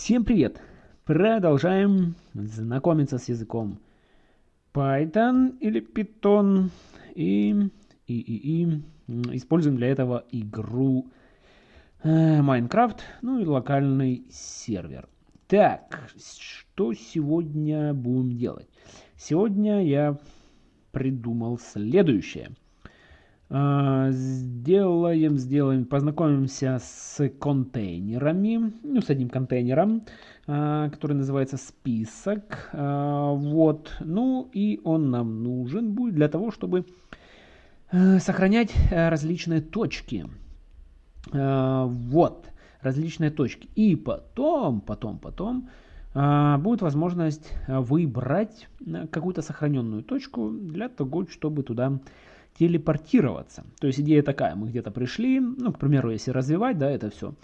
Всем привет! Продолжаем знакомиться с языком Python или Python и, и, и, и используем для этого игру э, Minecraft, ну и локальный сервер. Так, что сегодня будем делать? Сегодня я придумал следующее – сделаем, сделаем, познакомимся с контейнерами, ну, с одним контейнером, а, который называется список. А, вот, ну и он нам нужен будет для того, чтобы сохранять различные точки. Вот, различные точки. И потом, потом, потом будет возможность выбрать какую-то сохраненную точку для того, чтобы туда телепортироваться. То есть идея такая, мы где-то пришли, ну, к примеру, если развивать, да, это все,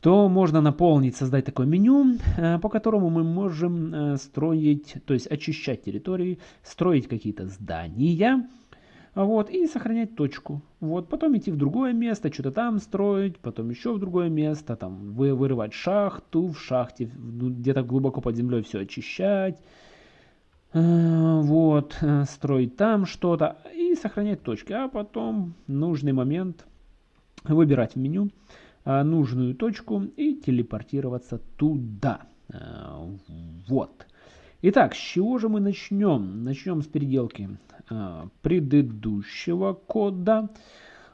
то можно наполнить, создать такое меню, э, по которому мы можем э, строить, то есть очищать территории, строить какие-то здания, вот, и сохранять точку. Вот, потом идти в другое место, что-то там строить, потом еще в другое место, там, вы, вырывать шахту, в шахте ну, где-то глубоко под землей все очищать, вот, э, строить там что-то и сохранять точки, а потом нужный момент выбирать в меню э, нужную точку и телепортироваться туда. Вот. Итак, с чего же мы начнем? Начнем с переделки предыдущего кода.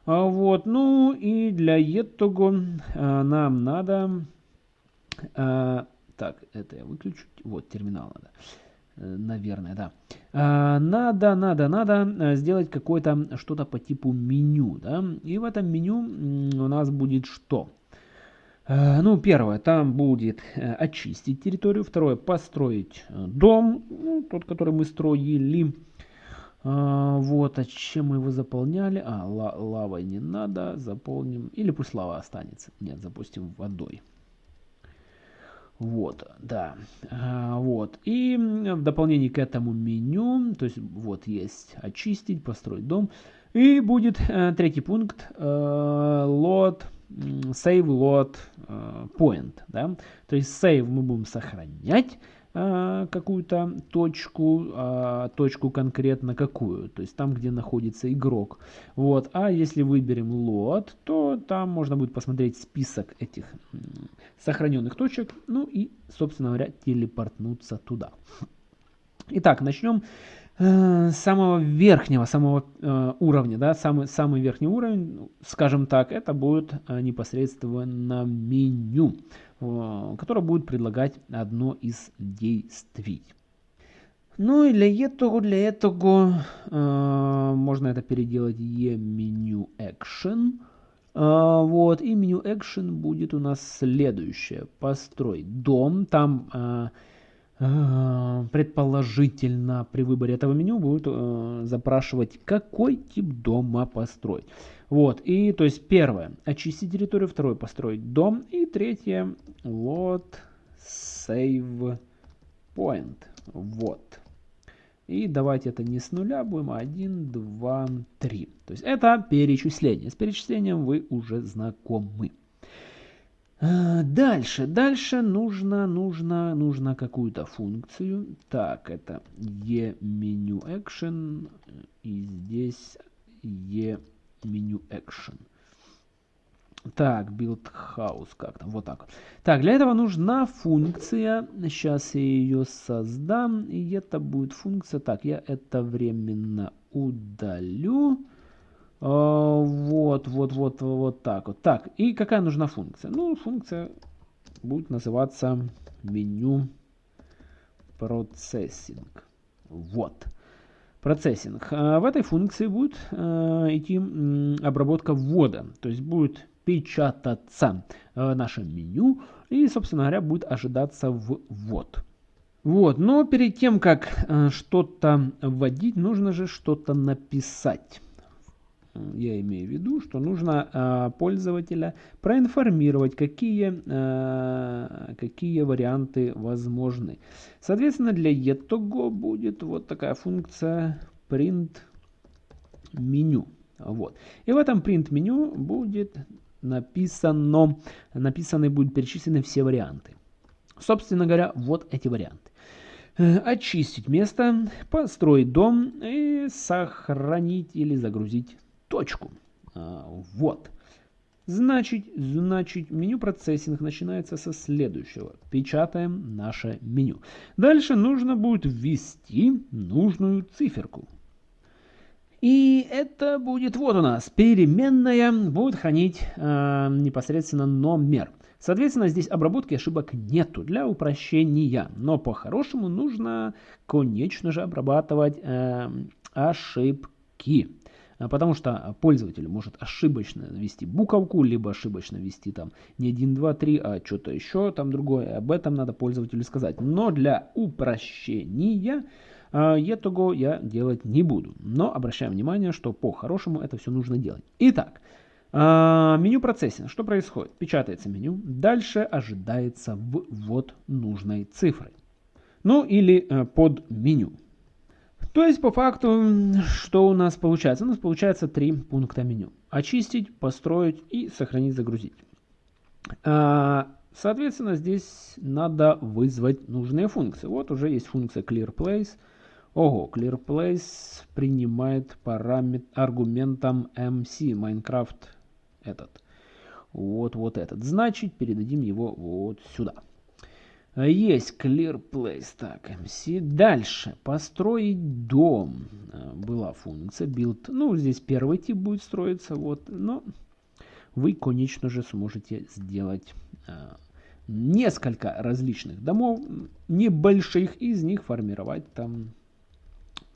Вот, ну и для этого нам надо... Так, это я выключу. Вот, терминал надо. Э, наверное, да. А, надо, надо, надо э, сделать какое-то что-то по типу меню, да. И в этом меню у нас будет что? Э, ну, первое, там будет очистить территорию. Второе, построить дом, ну, тот, который мы строили. А, вот, а чем мы его заполняли? А, лавой не надо, заполним. Или пусть лава останется. Нет, запустим водой. Вот, да, а, вот. И в дополнение к этому меню, то есть вот есть очистить, построить дом. И будет э, третий пункт, э, load, save load э, point, да. То есть save мы будем сохранять, какую-то точку, а, точку конкретно какую, то есть там, где находится игрок. Вот. А если выберем load, то там можно будет посмотреть список этих сохраненных точек, ну и, собственно говоря, телепортнуться туда. Итак, начнем э, с самого верхнего, самого э, уровня, да, самый, самый верхний уровень, скажем так, это будет э, непосредственно меню. Э, которая будет предлагать одно из действий. Ну и для этого, для этого э, можно это переделать e-меню action. Э, вот, и меню action будет у нас следующее. Построить дом. Там э, предположительно при выборе этого меню будет э, запрашивать, какой тип дома построить. Вот, и то есть первое, очистить территорию, второе, построить дом, и третье, вот, save point, вот. И давайте это не с нуля будем, а 1, 2, 3. То есть это перечисление. С перечислением вы уже знакомы. А, дальше, дальше нужно, нужно, нужно какую-то функцию. Так, это e-меню action. И здесь e меню Action. Так, build house, как там, вот так. Так, для этого нужна функция, сейчас я ее создам, и это будет функция, так, я это временно удалю. А, вот, вот, вот, вот так вот. Так, и какая нужна функция? Ну, функция будет называться меню процессинг. Вот процессинг. А в этой функции будет э, идти обработка ввода, то есть будет печататься э, наше меню и, собственно говоря, будет ожидаться ввод. Вот, но перед тем, как э, что-то вводить, нужно же что-то написать я имею в виду, что нужно э, пользователя проинформировать, какие, э, какие варианты возможны. Соответственно, для этого будет вот такая функция print меню. Вот. И в этом print меню будет написано, написаны будут перечислены все варианты. Собственно говоря, вот эти варианты. Э, очистить место, построить дом и сохранить или загрузить точку. А, вот. Значит, значит, меню процессинг начинается со следующего. Печатаем наше меню. Дальше нужно будет ввести нужную циферку. И это будет вот у нас переменная, будет хранить э, непосредственно номер. Соответственно, здесь обработки ошибок нету для упрощения. Но по-хорошему нужно, конечно же, обрабатывать э, ошибки. А, потому что пользователь может ошибочно ввести буковку, либо ошибочно ввести там не 1, 2, 3, а что-то еще там другое. Об этом надо пользователю сказать. Но для упрощения этого я делать не буду. Но обращаем внимание, что по-хорошему это все нужно делать. Итак, а, меню процессинг. Что происходит? Печатается меню. Дальше ожидается ввод нужной цифры. Ну или э, под меню. То есть, по факту, что у нас получается? У нас получается три пункта меню. Очистить, построить и сохранить, загрузить. А, соответственно, здесь надо вызвать нужные функции. Вот уже есть функция clearPlace. Ого, clearPlace принимает параметр аргументом MC Minecraft этот. Вот, вот этот. Значит, передадим его вот сюда. Есть clear place. Так, MC. Дальше. Построить дом. Э, была функция build. Ну, здесь первый тип будет строиться. Вот. Но вы, конечно же, сможете сделать э, несколько различных домов. Небольших из них формировать там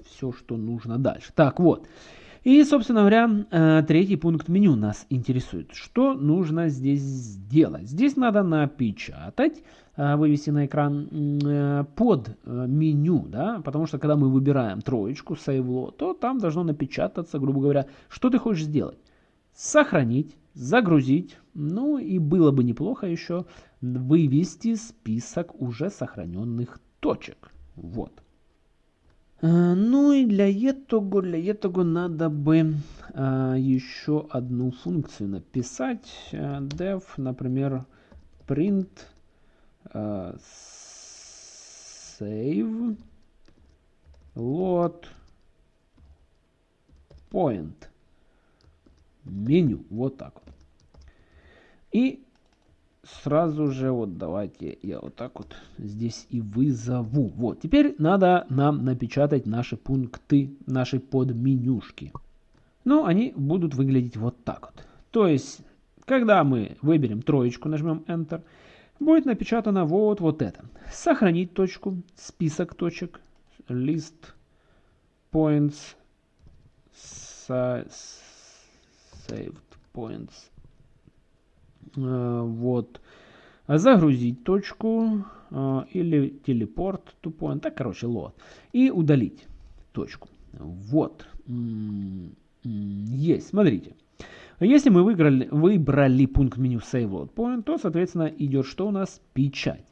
все, что нужно дальше. Так, вот. И, собственно говоря, э, третий пункт меню нас интересует. Что нужно здесь сделать? Здесь надо напечатать, э, вывести на экран э, под меню, да, потому что когда мы выбираем троечку, сейвло, то там должно напечататься, грубо говоря, что ты хочешь сделать. Сохранить, загрузить, ну и было бы неплохо еще вывести список уже сохраненных точек. Вот. Э, ну и для этого, для этого надо бы а, еще одну функцию написать. Э, def, например, print save load point меню. Вот так. И сразу же вот давайте я вот так вот здесь и вызову. Вот, теперь надо нам напечатать наши пункты, наши подменюшки. Ну, они будут выглядеть вот так вот. То есть, когда мы выберем троечку, нажмем Enter, будет напечатано вот, вот это. Сохранить точку, список точек, list points, saved points, вот. Загрузить точку э, или телепорт тупой, так, короче, лот. И удалить точку. Вот. Есть, смотрите. Если мы выиграли, выбрали пункт меню Save Load Point, то, соответственно, идет что у нас? Печать.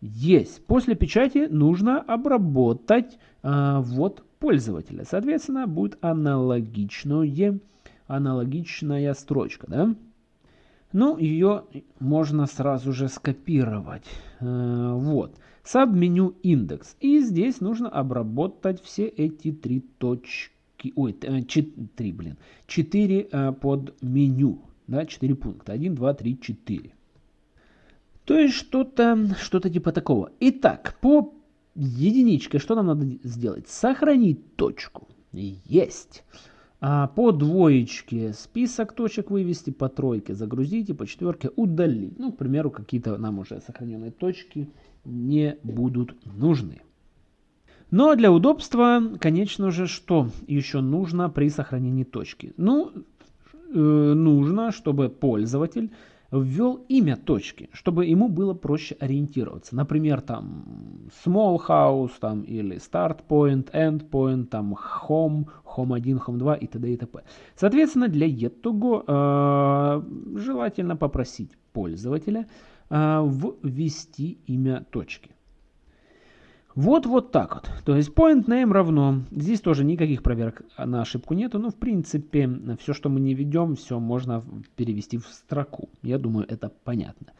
Есть. После печати нужно обработать э, ввод пользователя. Соответственно, будет аналогичное, аналогичная строчка. Да? Ну, ее можно сразу же скопировать. Э, вот. Саб-меню индекс. И здесь нужно обработать все эти три точки. Ой, э, три, блин. Четыре э, под меню. Да, четыре пункта. Один, два, три, четыре. То есть что-то что, -то, типа такого. Итак, по единичке что нам надо сделать? Сохранить точку. Есть. А по двоечке список точек вывести, по тройке загрузить и по четверке удалить. Ну, к примеру, какие-то нам уже сохраненные точки не будут нужны. Но для удобства, конечно же, что еще нужно при сохранении точки? Ну, э, нужно, чтобы пользователь ввел имя точки, чтобы ему было проще ориентироваться. Например, там small house там, или start point, end point, там home, home 1, home 2 и т.д. и т.п. Соответственно, для этого э, желательно попросить пользователя э, ввести имя точки. Вот вот так вот. То есть point name равно. Здесь тоже никаких проверок на ошибку нету. Но в принципе все, что мы не ведем, все можно перевести в строку. Я думаю, это понятно.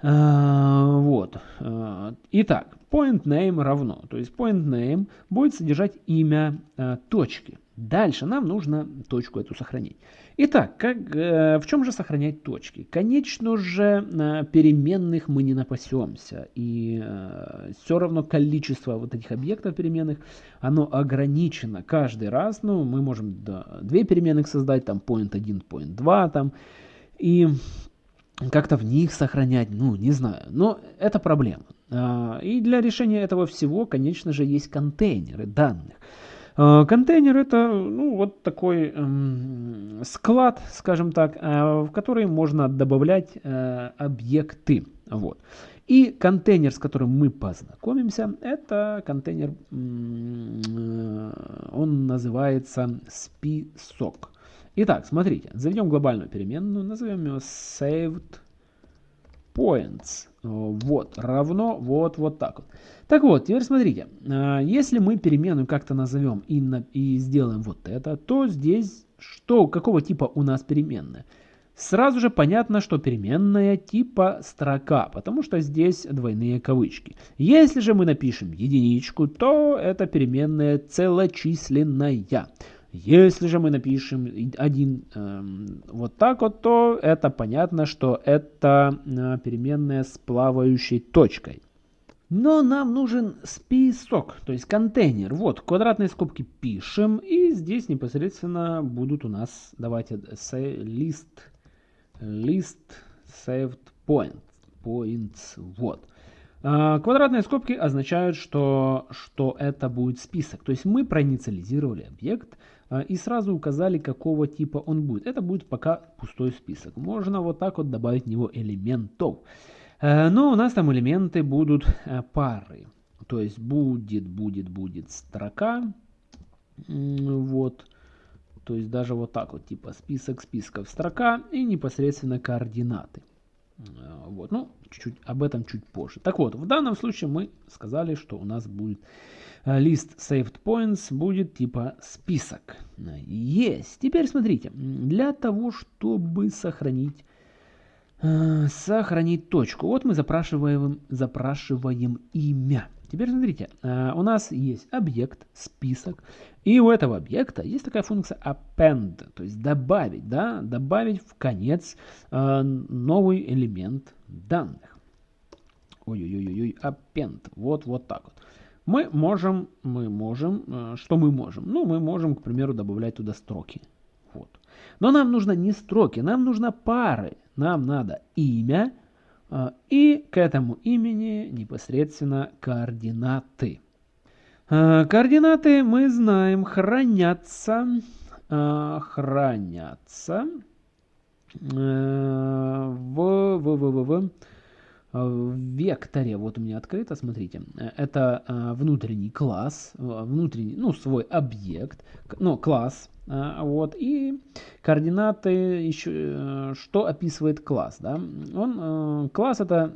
А, вот. А, Итак, point name равно, то есть point name будет содержать имя э, точки. Дальше нам нужно точку эту сохранить. Итак, как, э, в чем же сохранять точки? Конечно же, переменных мы не напасемся. И э, все равно количество вот этих объектов переменных, оно ограничено каждый раз. Ну, мы можем да, две переменных создать, там point 1, point 2, там. И как-то в них сохранять, ну, не знаю. Но это проблема. А, и для решения этого всего, конечно же, есть контейнеры данных. А, контейнер это ну, вот такой эм, склад, скажем так, э, в который можно добавлять э, объекты. Вот. И контейнер, с которым мы познакомимся, это контейнер, э, он называется список. Итак, смотрите, заведем глобальную переменную, назовем ее saved points. Вот, равно вот, вот так вот. Так вот, теперь смотрите, а, если мы переменную как-то назовем и, на, и сделаем вот это, то здесь что, какого типа у нас переменная? Сразу же понятно, что переменная типа строка, потому что здесь двойные кавычки. Если же мы напишем единичку, то это переменная целочисленная. Если же мы напишем один э, вот так вот, то это понятно, что это э, переменная с плавающей точкой. Но нам нужен список, то есть контейнер. Вот, квадратные скобки пишем, и здесь непосредственно будут у нас, давайте, list, list saved point, points, вот. А, квадратные скобки означают, что, что это будет список. То есть мы проинициализировали объект, и сразу указали, какого типа он будет. Это будет пока пустой список. Можно вот так вот добавить в него элементов. Э, но у нас там элементы будут э, пары. То есть будет, будет, будет строка. Вот. То есть даже вот так вот, типа список списков строка и непосредственно координаты. Э, вот, ну, чуть-чуть об этом чуть позже. Так вот, в данном случае мы сказали, что у нас будет лист saved points будет типа список. Есть. Теперь смотрите, для того, чтобы сохранить э, сохранить точку. Вот мы запрашиваем, запрашиваем имя. Теперь смотрите, э, у нас есть объект, список, и у этого объекта есть такая функция append, то есть добавить, да, добавить в конец э, новый элемент данных. Ой-ой-ой, append, вот, вот так вот. Мы можем, мы можем, э, что мы можем? Ну, мы можем, к примеру, добавлять туда строки. Вот. Но нам нужно не строки, нам нужно пары. Нам надо имя и к этому имени непосредственно координаты. Э, координаты мы знаем хранятся, хранятся в, в, в, в, в Э, векторе, вот у меня открыто, смотрите, э, это э, внутренний класс, внутренний, ну, свой объект, ну, класс, вот, и координаты еще, что описывает класс, да, он, класс это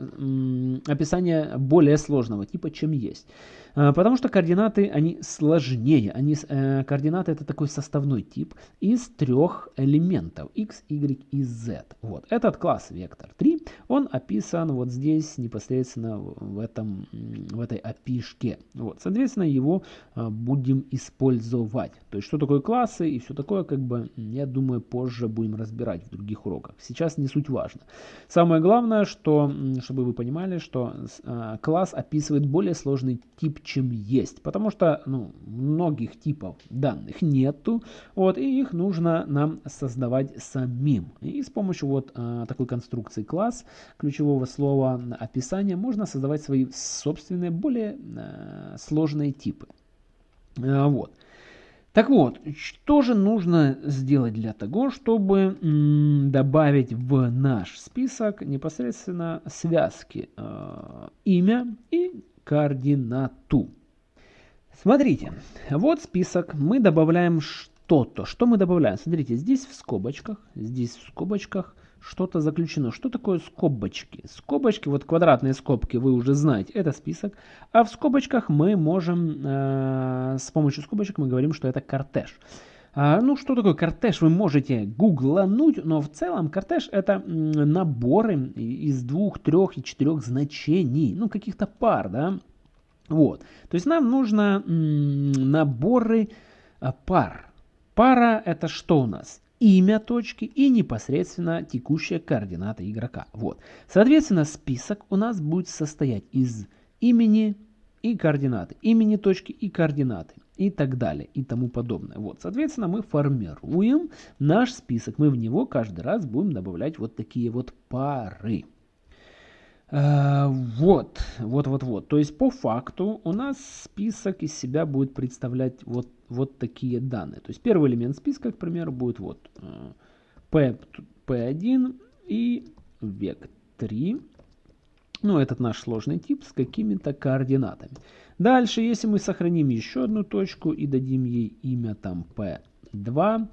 описание более сложного типа, чем есть. А, потому что координаты, они сложнее. Они, э, координаты это такой составной тип из трех элементов x, y и z. Вот. Этот класс вектор 3, он описан вот здесь непосредственно в, этом, в этой опишке. Вот. Соответственно, его э, будем использовать. То есть, что такое классы и все такое, как бы, я думаю, позже будем разбирать в других уроках. Сейчас не суть важно. Самое главное, что, чтобы вы понимали, что э, класс описывает более сложный тип чем есть. Потому что ну, многих типов данных нету, вот, и их нужно нам создавать самим. И с помощью вот а, такой конструкции класс, ключевого слова описания, можно создавать свои собственные, более а, сложные типы. Вот. Так вот, что же нужно сделать для того, чтобы добавить в наш список непосредственно связки э, имя и координату. Смотрите, вот список, мы добавляем что-то. Что мы добавляем? Смотрите, здесь в скобочках, здесь в скобочках что-то заключено. Что такое скобочки? Скобочки, вот квадратные скобки, вы уже знаете, это список. А в скобочках мы можем, э, с помощью скобочек мы говорим, что это кортеж. А, ну, что такое кортеж, вы можете гуглануть, но в целом кортеж это наборы из двух, трех и четырех значений, ну, каких-то пар, да. Вот, то есть нам нужно наборы а, пар. Пара это что у нас? Имя точки и непосредственно текущая координата игрока. Вот. Соответственно, список у нас будет состоять из имени и координаты, имени точки и координаты и так далее и тому подобное. Вот, соответственно, мы формируем наш список. Мы в него каждый раз будем добавлять вот такие вот пары. Uh, вот, вот, вот, вот. То есть по факту у нас список из себя будет представлять вот, вот такие данные. То есть первый элемент списка, к примеру, будет вот uh, P, P1 и век 3 ну, этот наш сложный тип с какими-то координатами. Дальше, если мы сохраним еще одну точку и дадим ей имя там P2,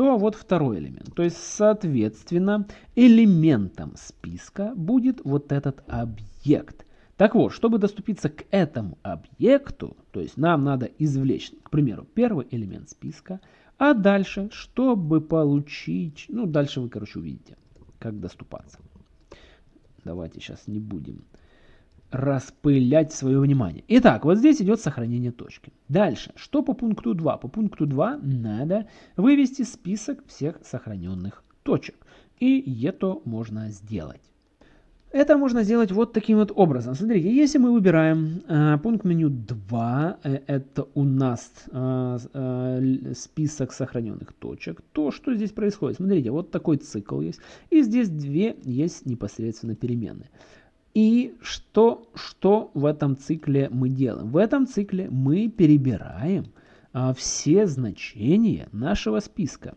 то вот второй элемент. То есть, соответственно, элементом списка будет вот этот объект. Так вот, чтобы доступиться к этому объекту, то есть нам надо извлечь, к примеру, первый элемент списка, а дальше, чтобы получить, ну, дальше вы, короче, увидите, как доступаться. Давайте сейчас не будем распылять свое внимание. Итак, вот здесь идет сохранение точки. Дальше, что по пункту 2? По пункту 2 надо вывести список всех сохраненных точек. И это можно сделать. Это можно сделать вот таким вот образом. Смотрите, если мы выбираем э, пункт меню 2, э, это у нас э, э, список сохраненных точек, то что здесь происходит? Смотрите, вот такой цикл есть, и здесь две есть непосредственно переменные. И что, что в этом цикле мы делаем? В этом цикле мы перебираем э, все значения нашего списка.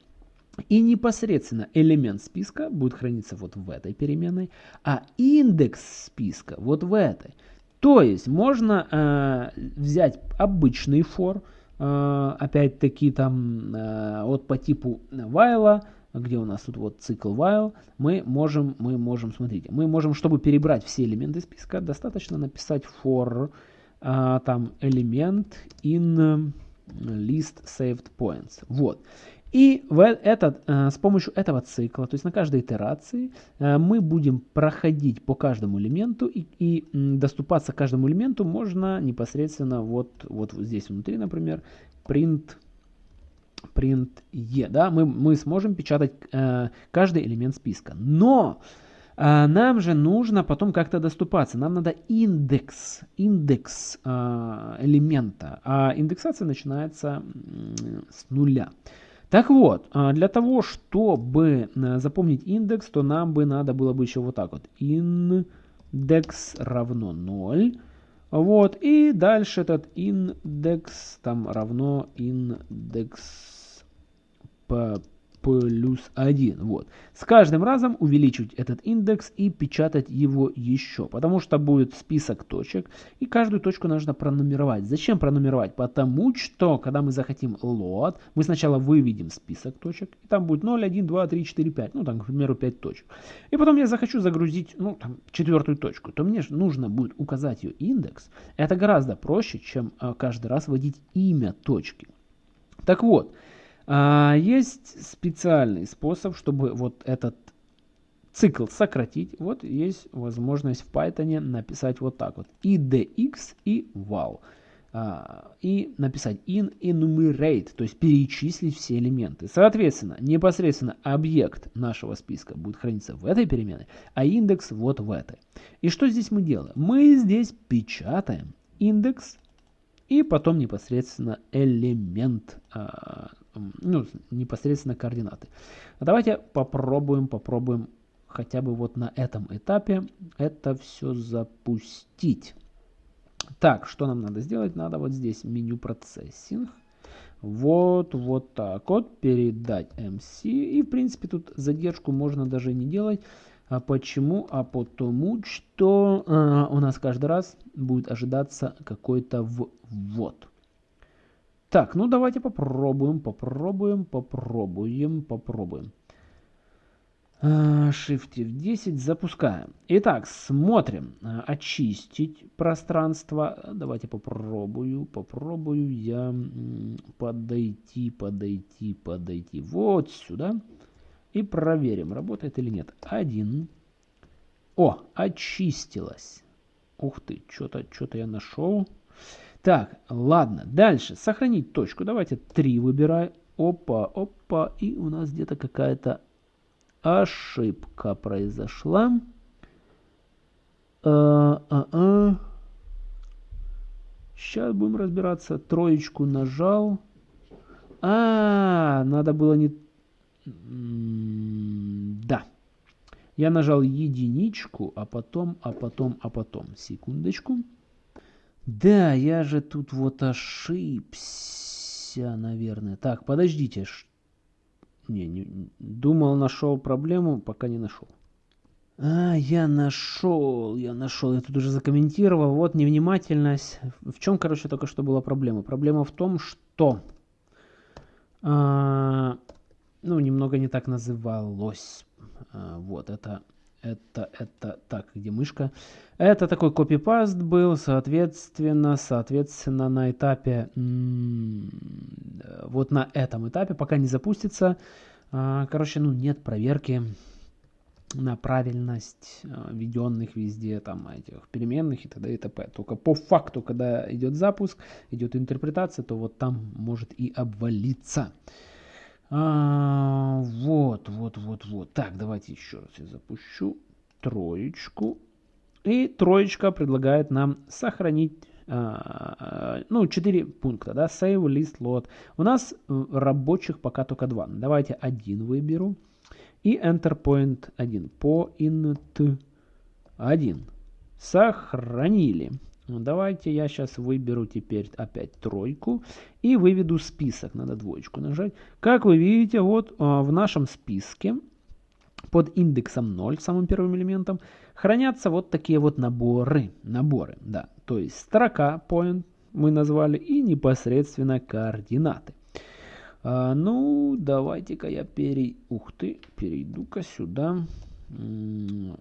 И непосредственно элемент списка будет храниться вот в этой переменной, а индекс списка вот в этой. То есть можно э, взять обычный for, э, опять-таки там э, вот по типу while, где у нас тут вот цикл while, мы можем, мы можем, смотрите, мы можем, чтобы перебрать все элементы списка, достаточно написать for э, там элемент in list saved points. Вот. И в этот, э, с помощью этого цикла, то есть на каждой итерации, э, мы будем проходить по каждому элементу и, и доступаться к каждому элементу можно непосредственно вот, вот здесь внутри, например, print print e, да, мы, мы сможем печатать э, каждый элемент списка. Но э, нам же нужно потом как-то доступаться. Нам надо индекс, индекс э, элемента. А индексация начинается э, с нуля. Так вот, а, для того, чтобы э, запомнить индекс, то нам бы надо было бы еще вот так вот. Индекс равно 0. Вот, и дальше этот индекс там равно индекс плюс 1. Вот. С каждым разом увеличивать этот индекс и печатать его еще, потому что будет список точек, и каждую точку нужно пронумеровать. Зачем пронумеровать? Потому что, когда мы захотим load, мы сначала выведем список точек, и там будет 0, 1, 2, 3, 4, 5, ну там, к примеру, 5 точек. И потом я захочу загрузить, ну, там, четвертую точку, то мне нужно будет указать ее индекс. Это гораздо проще, чем а, каждый раз вводить имя точки. Так вот, а, есть специальный способ, чтобы вот этот цикл сократить. Вот есть возможность в Python написать вот так вот. idx и val. А, и написать in enumerate, то есть перечислить все элементы. Соответственно, непосредственно объект нашего списка будет храниться в этой переменной, а индекс вот в этой. И что здесь мы делаем? Мы здесь печатаем индекс и потом непосредственно элемент а, ну, непосредственно координаты. Давайте попробуем, попробуем хотя бы вот на этом этапе это все запустить. Так, что нам надо сделать? Надо вот здесь меню процессинг. Вот, вот так вот, передать MC. И, в принципе, тут задержку можно даже не делать. А почему? А потому что э, у нас каждый раз будет ожидаться какой-то ввод. Так, ну давайте попробуем, попробуем, попробуем, попробуем. Shift F10, запускаем. Итак, смотрим. Очистить пространство. Давайте попробую, попробую я подойти, подойти, подойти вот сюда. И проверим, работает или нет. Один. О, очистилось. Ух ты, что-то что, -то, я нашел. Так, ладно, дальше. Сохранить точку. Давайте 3 выбираю. Опа, опа. И у нас где-то какая-то ошибка произошла. А, а, а. Сейчас будем разбираться. Троечку нажал. А, надо было не... Да. Я нажал единичку, а потом, а потом, а потом. Секундочку. Да, я же тут вот ошибся, наверное. Так, подождите. Не, не, думал, нашел проблему, пока не нашел. А, я нашел, я нашел, я тут уже закомментировал. Вот невнимательность. В чем, короче, только что была проблема? Проблема в том, что... А, ну, немного не так называлось. А, вот, это, это, это, так, где мышка? Это такой копипаст был, соответственно, соответственно, на этапе, вот на этом этапе, пока не запустится, а, короче, ну, нет проверки на правильность а, введенных везде там этих переменных и т.д. и т.п. Только по факту, когда идет запуск, идет интерпретация, то вот там может и обвалиться. А, вот, вот, вот, вот. Так, давайте еще раз я запущу троечку. И троечка предлагает нам сохранить а, ну, 4 пункта, да, save, list, load. У нас э, рабочих пока только два. Давайте один выберу. И enter point 1. Point 1. Сохранили. Ну, давайте я сейчас выберу теперь опять тройку и выведу список. Надо двоечку нажать. Как вы видите, вот а, в нашем списке под индексом 0, самым первым элементом, хранятся вот такие вот наборы. Наборы, да. То есть строка point мы назвали и непосредственно координаты. А, ну, давайте-ка я перей... Ух ты, перейду-ка сюда.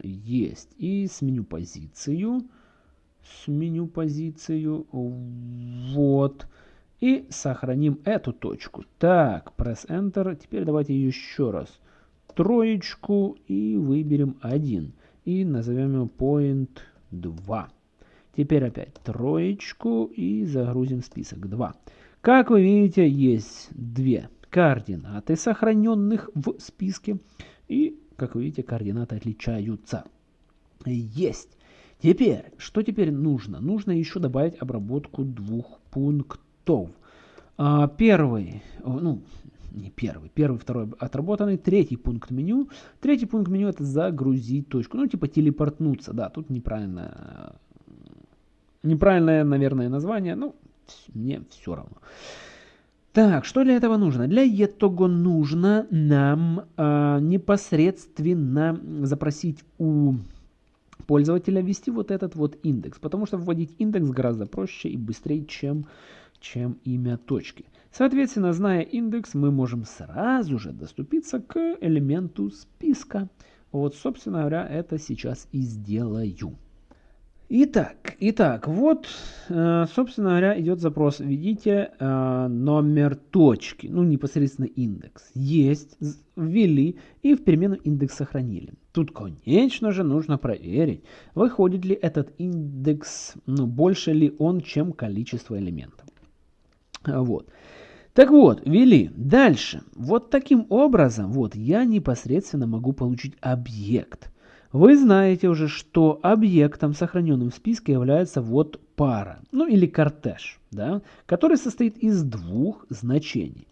Есть. И сменю позицию сменю позицию. Вот. И сохраним эту точку. Так, press Enter. Теперь давайте еще раз троечку и выберем 1. И назовем его point 2. Теперь опять троечку и загрузим список 2. Как вы видите, есть две координаты, сохраненных в списке. И, как вы видите, координаты отличаются. Есть. Теперь, что теперь нужно? Нужно еще добавить обработку двух пунктов. А, первый, ну, не первый, первый, второй отработанный, третий пункт меню. Третий пункт меню это загрузить точку, ну, типа телепортнуться, да, тут неправильно, неправильное, наверное, название, ну, мне все равно. Так, что для этого нужно? Для этого нужно нам э, непосредственно запросить у пользователя ввести вот этот вот индекс, потому что вводить индекс гораздо проще и быстрее, чем, чем имя точки. Соответственно, зная индекс, мы можем сразу же доступиться к элементу списка. Вот, собственно говоря, это сейчас и сделаю. Итак, итак, вот, э, собственно говоря, идет запрос. Введите э, номер точки, ну, непосредственно индекс. Есть, ввели и в перемену индекс сохранили. Тут, конечно же, нужно проверить, выходит ли этот индекс, ну, больше ли он, чем количество элементов. Вот. Так вот, ввели. Дальше. Вот таким образом, вот, я непосредственно могу получить объект. Вы знаете уже, что объектом, сохраненным в списке, является вот пара, ну или кортеж, да, который состоит из двух значений.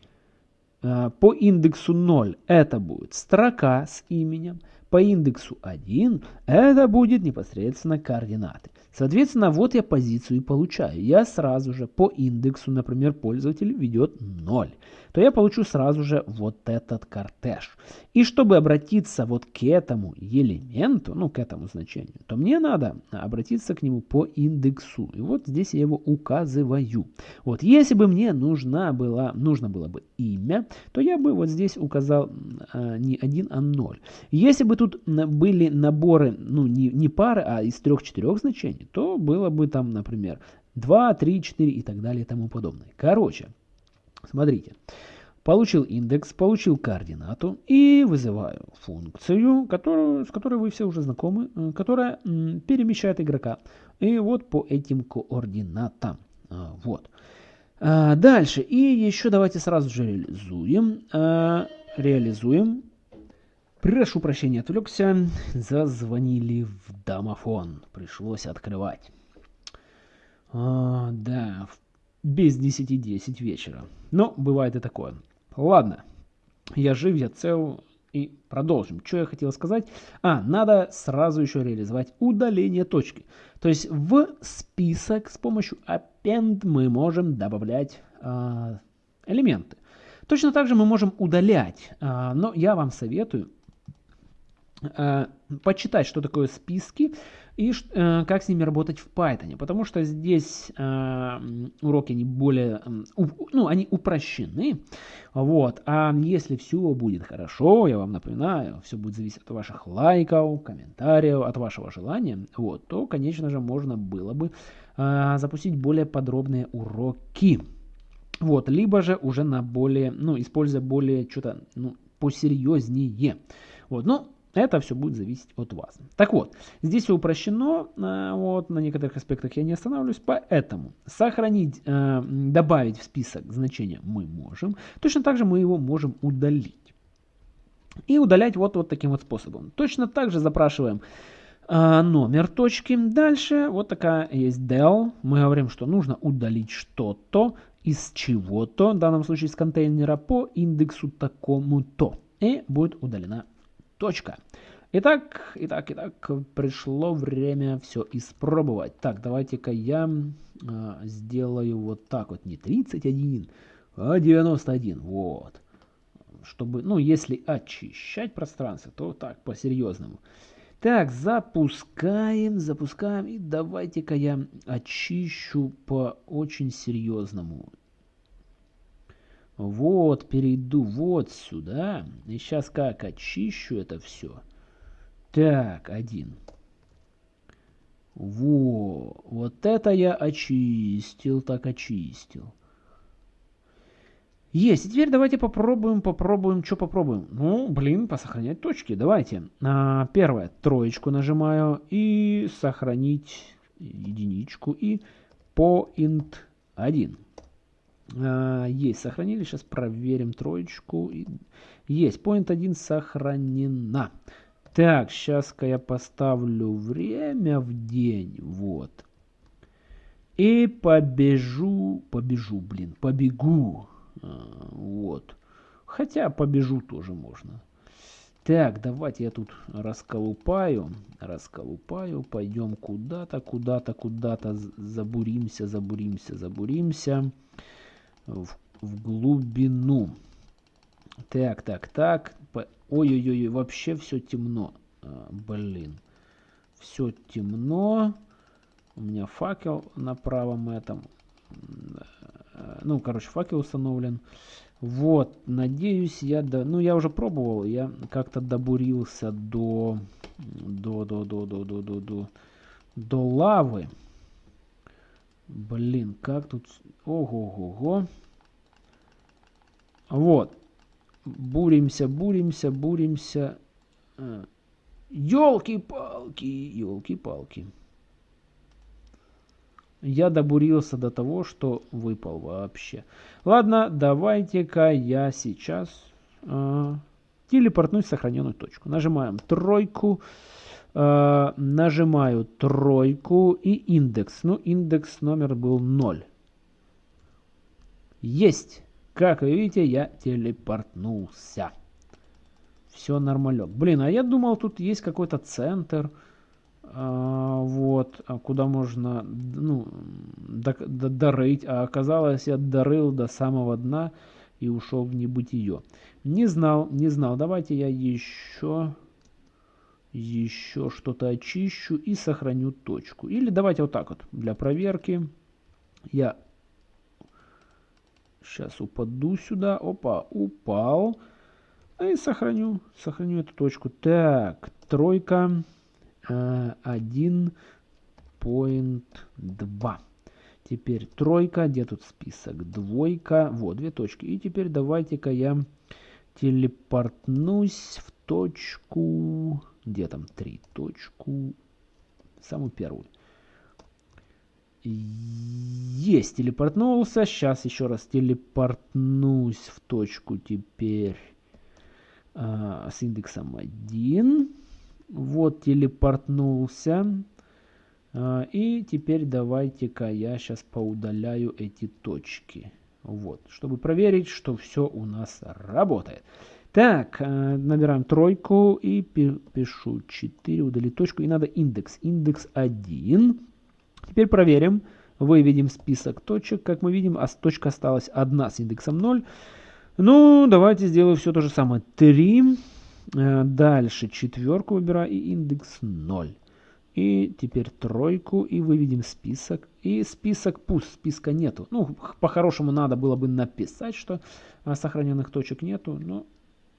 А, по индексу 0 это будет строка с именем, по индексу 1 это будет непосредственно координаты. Соответственно, вот я позицию и получаю. Я сразу же по индексу, например, пользователь ведет 0 то я получу сразу же вот этот кортеж. И чтобы обратиться вот к этому элементу, ну к этому значению, то мне надо обратиться к нему по индексу. И вот здесь я его указываю. Вот если бы мне нужна была, нужно было бы имя, то я бы вот здесь указал э, не 1, а 0. Если бы тут были наборы, ну не, не пары, а из трех-четырех значений, то было бы там, например, 2, 3, 4 и так далее и тому подобное. Короче, Смотрите. Получил индекс, получил координату и вызываю функцию, которую, с которой вы все уже знакомы, э, которая перемещает игрока. И вот по этим координатам. А, вот. А, дальше. И еще давайте сразу же реализуем. А, реализуем. Прошу прощения, отвлекся. Зазвонили в домофон. Пришлось открывать. А, да, без 10-10 вечера. Но бывает и такое. Ладно, я жив, я цел, и продолжим. Что я хотел сказать? А, надо сразу еще реализовать удаление точки. То есть в список с помощью append мы можем добавлять э, элементы. Точно так же мы можем удалять, э, но я вам советую почитать, что такое списки, и э, как с ними работать в Python. Потому что здесь э, уроки они более, э, ну, они упрощены. Вот. А если все будет хорошо, я вам напоминаю, все будет зависеть от ваших лайков, комментариев, от вашего желания, вот, то, конечно же, можно было бы э, запустить более подробные уроки. Вот, либо же уже на более, ну, используя более что-то, ну, посерьезнее. Вот, ну, это все будет зависеть от вас. Так вот, здесь все упрощено, э, вот, на некоторых аспектах я не останавливаюсь, поэтому сохранить, э, добавить в список значение мы можем, точно так же мы его можем удалить. И удалять вот, вот таким вот способом. Точно так же запрашиваем э, номер точки. Дальше вот такая есть del. Мы говорим, что нужно удалить что-то из чего-то, в данном случае из контейнера, по индексу такому-то. И будет удалена Точка. Итак, итак, итак, пришло время все испробовать. Так, давайте-ка я а, сделаю вот так вот, не 31, а 91, вот. Чтобы, ну, если очищать пространство, то так, по-серьезному. Так, запускаем, запускаем, и давайте-ка я очищу по очень серьезному. Вот, перейду вот сюда. И сейчас как очищу это все. Так, один. Во, вот это я очистил, так очистил. Есть. И теперь давайте попробуем, попробуем, что попробуем. Ну, блин, посохранять точки. Давайте. А, первое, троечку нажимаю и сохранить единичку и point 1. А, есть, сохранили. Сейчас проверим троечку. Есть, point 1 сохранена. Так, сейчас-ка я поставлю время в день. Вот. И побежу, побежу, блин, побегу. А, вот. Хотя побежу тоже можно. Так, давайте я тут расколупаю, расколупаю, пойдем куда-то, куда-то, куда-то, забуримся, забуримся, забуримся в, в глубину. Так, так, так. Ой-ой-ой, вообще все темно. А, блин. Все темно. У меня факел на правом этом. Ну, короче, факел установлен. Вот, надеюсь, я... До... Ну, я уже пробовал. Я как-то добурился до... До, до, до, до, до, до, до, до лавы. Блин, как тут... Ого-го-го. Вот. Буримся, буримся, буримся. Елки-палки, елки-палки. Я добурился до того, что выпал вообще. Ладно, давайте-ка я сейчас э, телепортнусь в сохраненную точку. Нажимаем тройку. Э, нажимаю тройку и индекс. Ну, индекс номер был 0. Есть. Как вы видите, я телепортнулся. Все нормалек. Блин, а я думал, тут есть какой-то центр. а, вот, а куда можно, ну, дорыть, а оказалось, я дорыл до самого дна и ушел в небытие. Не знал, не знал. Давайте я еще, еще что-то очищу и сохраню точку. Или давайте вот так вот, для проверки. Я сейчас упаду сюда. Опа, упал. И сохраню, сохраню эту точку. Так, тройка. 1.2. Теперь тройка, где тут список? Двойка, вот, две точки. И теперь давайте-ка я телепортнусь в точку, где там три, точку, самую первую. Есть, телепортнулся. Сейчас еще раз телепортнусь в точку теперь а, с индексом 1. Вот телепортнулся. А, и теперь давайте-ка я сейчас поудаляю эти точки. Вот, чтобы проверить, что все у нас работает. Так, а, набираем тройку и пишу 4, удалить точку. И надо индекс. Индекс 1. Теперь проверим. Выведем список точек. Как мы видим, а точка осталась одна с индексом 0. Ну, давайте сделаю все то же самое. 3. Э, дальше четверку выбираю и индекс 0. И теперь тройку и выведем список. И список пуст, списка нету. Ну, по-хорошему надо было бы написать, что а, сохраненных точек нету, но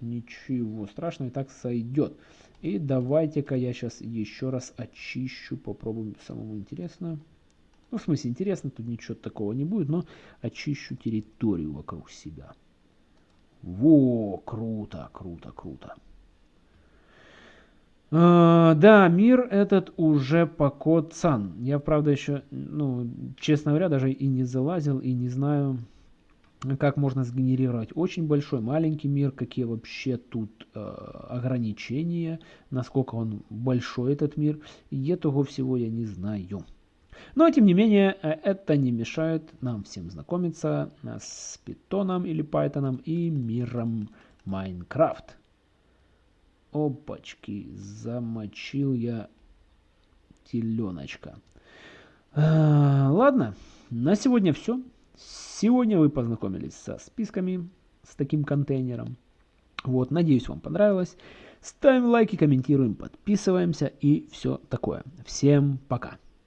ничего страшного, и так сойдет. И давайте-ка я сейчас еще раз очищу, попробуем самому интересно. Ну, в смысле, интересно, тут ничего такого не будет, но очищу территорию вокруг себя. Во, круто, круто, круто. Uh, да, мир этот уже покоцан. Я, правда, еще, ну, честно говоря, даже и не залазил, и не знаю, как можно сгенерировать очень большой, маленький мир, какие вообще тут э, ограничения, насколько он большой этот мир. И этого всего я не знаю. Но, тем не менее, э, это не мешает нам всем знакомиться э, с питоном или пайтоном и миром Майнкрафт. Опачки, замочил я теленочка. А, ладно, на сегодня все. Сегодня вы познакомились со списками, с таким контейнером. Вот, надеюсь, вам понравилось. Ставим лайки, комментируем, подписываемся и все такое. Всем пока.